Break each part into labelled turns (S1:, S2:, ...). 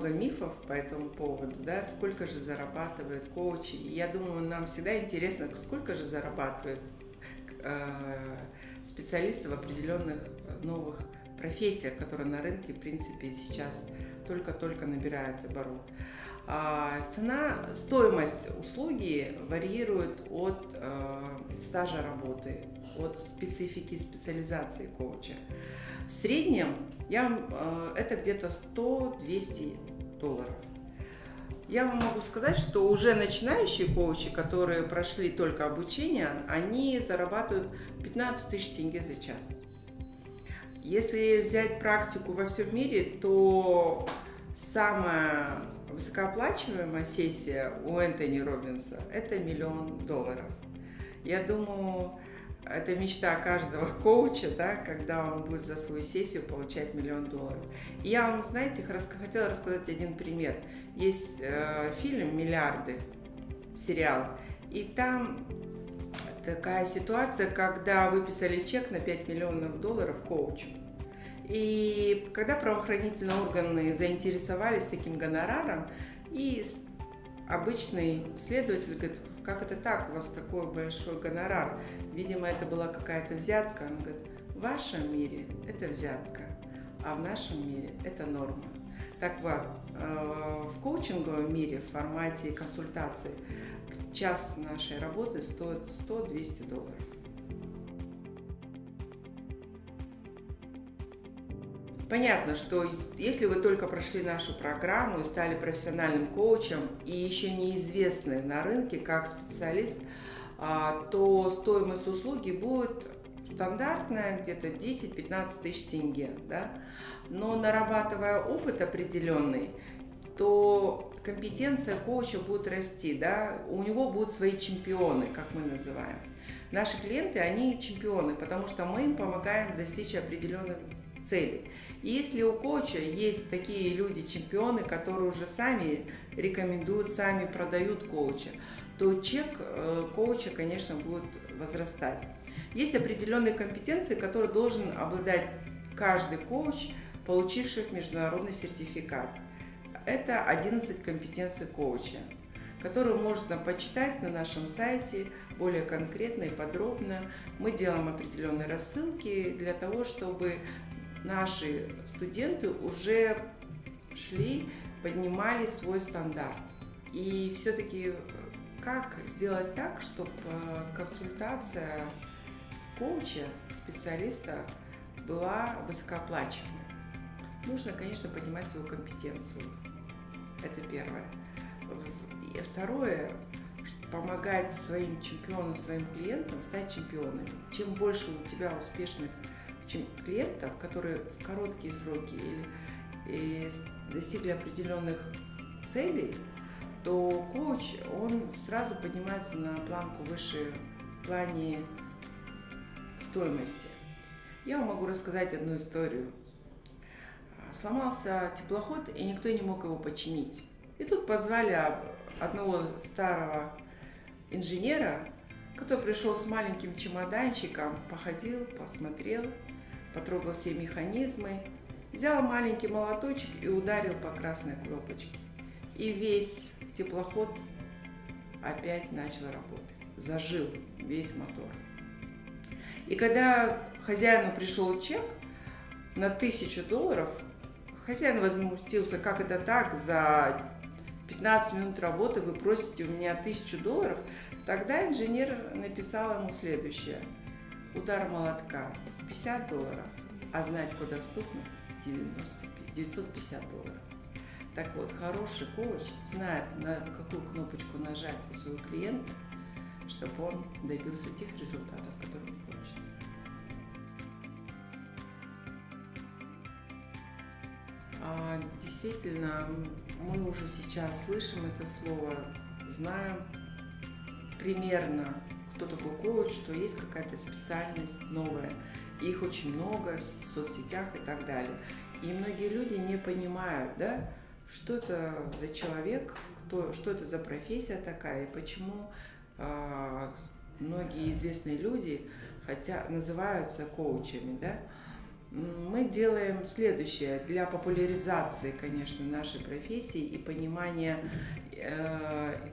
S1: много мифов по этому поводу, да, сколько же зарабатывают коучи. Я думаю, нам всегда интересно, сколько же зарабатывают э, специалисты в определенных новых профессиях, которые на рынке, в принципе, сейчас только-только набирают оборот. А цена, стоимость услуги варьирует от э, стажа работы, от специфики специализации коуча. В среднем я, э, это где-то 100-200 долларов. Я вам могу сказать, что уже начинающие коучи, которые прошли только обучение, они зарабатывают 15 тысяч тенге за час. Если взять практику во всем мире, то самая высокооплачиваемая сессия у Энтони Робинса – это миллион долларов. Я думаю, это мечта каждого коуча, да, когда он будет за свою сессию получать миллион долларов. И я вам, знаете, хотела рассказать один пример. Есть э, фильм «Миллиарды», сериал, и там такая ситуация, когда выписали чек на 5 миллионов долларов коучу. И когда правоохранительные органы заинтересовались таким гонораром, и обычный следователь говорит, как это так, у вас такой большой гонорар? Видимо, это была какая-то взятка. Он говорит, в вашем мире это взятка, а в нашем мире это норма. Так вот, э, в коучинговом мире в формате консультации час нашей работы стоит 100-200 долларов. Понятно, что если вы только прошли нашу программу и стали профессиональным коучем и еще неизвестны на рынке как специалист, а, то стоимость услуги будет стандартная, где-то 10-15 тысяч тенге. Да? Но нарабатывая опыт определенный, то компетенция коуча будет расти, да? у него будут свои чемпионы, как мы называем. Наши клиенты, они чемпионы, потому что мы им помогаем достичь определенных целей. И если у коуча есть такие люди, чемпионы, которые уже сами рекомендуют, сами продают коуча, то чек э, коуча, конечно, будет возрастать. Есть определенные компетенции, которые должен обладать каждый коуч, получивший международный сертификат. Это 11 компетенций коуча, которые можно почитать на нашем сайте более конкретно и подробно. Мы делаем определенные рассылки для того, чтобы наши студенты уже шли, поднимали свой стандарт. И все-таки как сделать так, чтобы э, консультация коуча, специалиста была высокооплачиваемой? Нужно, конечно, поднимать свою компетенцию. Это первое. И второе, помогать своим чемпионам, своим клиентам стать чемпионами. Чем больше у тебя успешных клиентов, которые в короткие сроки или достигли определенных целей, то коуч, он сразу поднимается на планку выше в плане стоимости. Я вам могу рассказать одну историю. Сломался теплоход, и никто не мог его починить. И тут позвали одного старого инженера, который пришел с маленьким чемоданчиком, походил, посмотрел, потрогал все механизмы, взял маленький молоточек и ударил по красной кнопочке. И весь теплоход опять начал работать. Зажил весь мотор. И когда хозяину пришел чек на тысячу долларов, хозяин возмутился, как это так, за 15 минут работы вы просите у меня тысячу долларов, тогда инженер написал ему следующее. Удар молотка 50 долларов, а знать, куда стукнуть 95, 950 долларов. Так вот, хороший коуч знает, на какую кнопочку нажать у своего клиента, чтобы он добился тех результатов, которые он хочет. А, действительно, мы уже сейчас слышим это слово, знаем примерно, кто такой коуч, что есть какая-то специальность новая. Их очень много в соцсетях и так далее. И многие люди не понимают, да, что это за человек, кто, что это за профессия такая, и почему э, многие известные люди хотя называются коучами, да. мы делаем следующее для популяризации, конечно, нашей профессии и понимания э,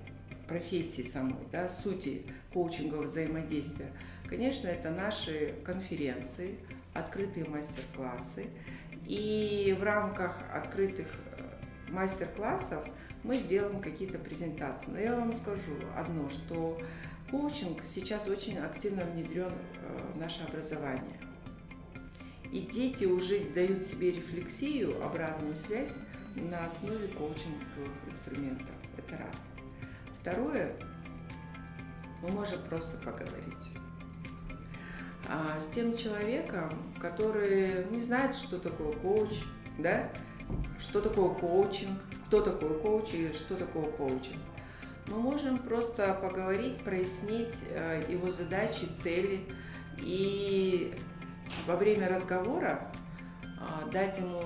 S1: профессии самой, да, сути коучингового взаимодействия. Конечно, это наши конференции, открытые мастер-классы. И в рамках открытых э, мастер-классов мы делаем какие-то презентации. Но я вам скажу одно, что коучинг сейчас очень активно внедрен э, в наше образование. И дети уже дают себе рефлексию, обратную связь на основе коучинговых инструментов. Это раз. Второе, мы можем просто поговорить а, с тем человеком, который не знает, что такое коуч, да, что такое коучинг, кто такой коуч и что такое коучинг. Мы можем просто поговорить, прояснить э, его задачи, цели и во время разговора а, дать ему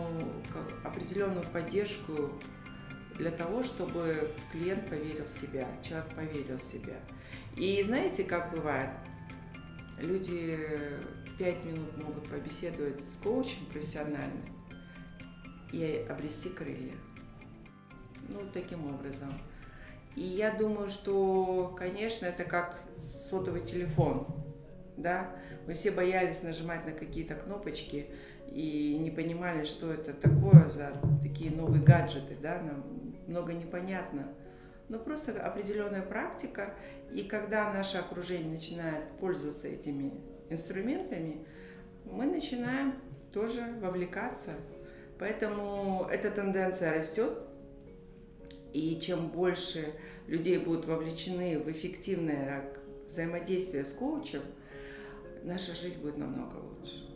S1: определенную поддержку для того, чтобы клиент поверил в себя, человек поверил в себя. И знаете, как бывает? Люди пять минут могут побеседовать с коучем профессионально и обрести крылья. Ну, таким образом. И я думаю, что, конечно, это как сотовый телефон, да, мы все боялись нажимать на какие-то кнопочки и не понимали, что это такое за такие новые гаджеты, да, нам много непонятно. Но просто определенная практика, и когда наше окружение начинает пользоваться этими инструментами, мы начинаем тоже вовлекаться. Поэтому эта тенденция растет, и чем больше людей будут вовлечены в эффективное взаимодействие с коучем – наша жизнь будет намного лучше.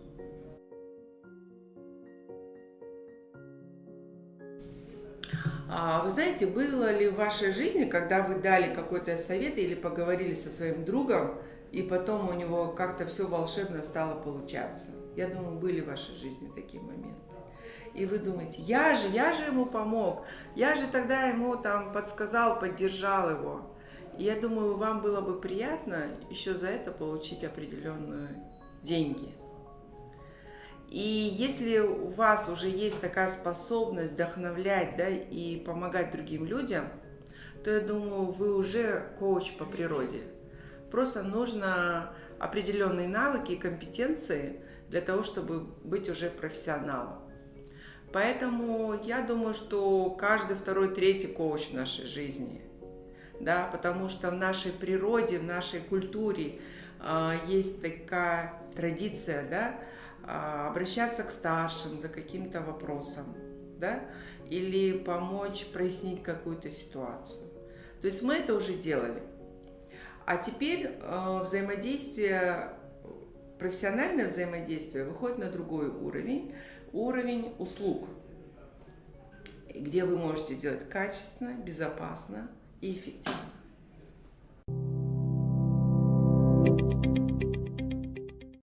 S1: Вы знаете, было ли в вашей жизни, когда вы дали какой-то совет или поговорили со своим другом, и потом у него как-то все волшебно стало получаться? Я думаю, были в вашей жизни такие моменты. И вы думаете, я же, я же ему помог, я же тогда ему там подсказал, поддержал его. И я думаю, вам было бы приятно еще за это получить определенные деньги. И если у вас уже есть такая способность вдохновлять да, и помогать другим людям, то я думаю, вы уже коуч по природе. Просто нужно определенные навыки и компетенции для того, чтобы быть уже профессионалом. Поэтому я думаю, что каждый второй, третий коуч в нашей жизни – да, потому что в нашей природе, в нашей культуре э, есть такая традиция, да, обращаться к старшим за каким-то вопросом, да, или помочь прояснить какую-то ситуацию. То есть мы это уже делали. А теперь э, взаимодействие, профессиональное взаимодействие выходит на другой уровень, уровень услуг, где вы можете сделать качественно, безопасно, и эффективно.